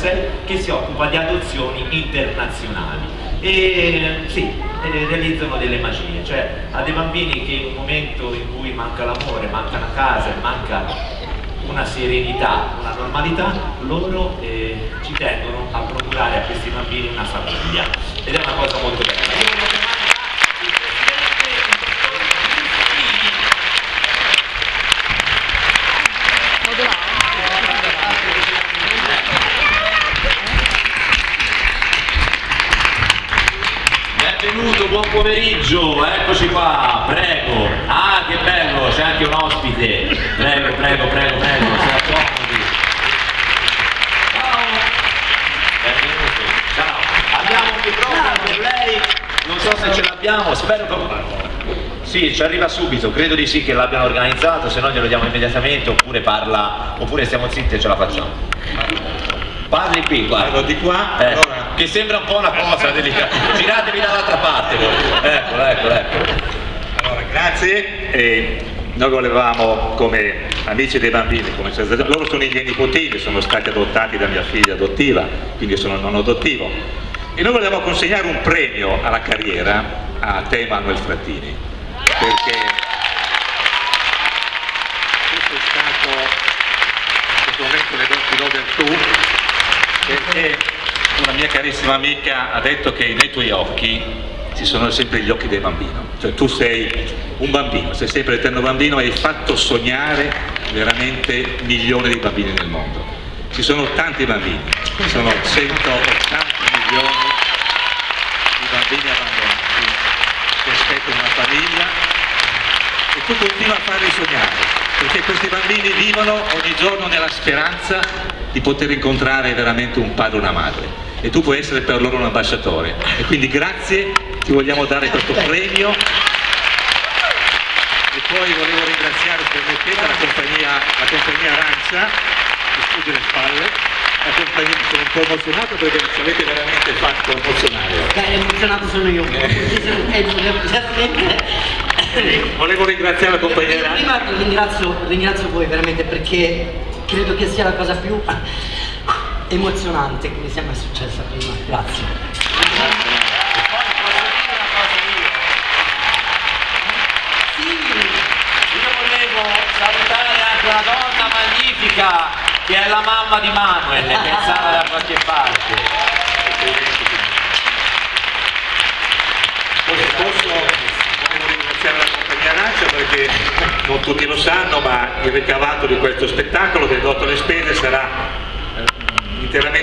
che si occupa di adozioni internazionali e sì, realizzano delle magie, cioè a dei bambini che in un momento in cui manca l'amore, manca una casa, manca una serenità, una normalità, loro eh, ci tengono a procurare a questi bambini una famiglia ed è una cosa molto bella. Benvenuto, buon pomeriggio, eccoci qua, prego. Ah, che bello, c'è anche un ospite. Prego, prego, prego, prego, si accomodi. Ciao. Benvenuto, ciao. Abbiamo un microfono per lei, non so se ce l'abbiamo, spero che... Sì, ci arriva subito, credo di sì che l'abbiano organizzato, se no glielo diamo immediatamente oppure parla, oppure stiamo zitti e ce la facciamo. Parli qui, guarda. di qua, eh, allora... che sembra un po' una cosa delicata. Giratevi dall'altra parte voi. Eccolo, eccolo, eccolo. Allora, grazie. E noi volevamo, come amici dei bambini, come loro sono i miei nipotini, sono stati adottati da mia figlia adottiva, quindi sono non adottivo. E noi volevamo consegnare un premio alla carriera a te Emanuel Frattini, perché questo è stato, momento le do del tu, perché una mia carissima amica ha detto che nei tuoi occhi ci sono sempre gli occhi del bambino, cioè tu sei un bambino, sei sempre l'eterno bambino e hai fatto sognare veramente milioni di bambini nel mondo. Ci sono tanti bambini, ci sono 180 milioni di bambini abbandonati che aspettano una famiglia e tu continui a farli sognare, perché questi bambini vivono ogni giorno nella speranza di poter incontrare veramente un padre o una madre e tu puoi essere per loro un ambasciatore. E quindi grazie, ti vogliamo dare questo premio. E poi volevo ringraziare permettete la compagnia, la compagnia Arancia mi scusi le spalle. La compagnia, sono un po' emozionato perché ci avete veramente fatto emozionare. Beh, emozionato sono io. Volevo ringraziare la compagnia Arancia prima ringrazio, ringrazio voi veramente perché credo che sia la cosa più emozionante che mi sia mai successa prima. Grazie. Sì, io volevo salutare anche una donna magnifica che è la mamma di Manuel, che è stata da qualche parte. Posso, volevo ringraziare la compagnia Arancia perché non tutti lo sanno ma il ricavato di questo spettacolo che è dotto le spese sarà interamente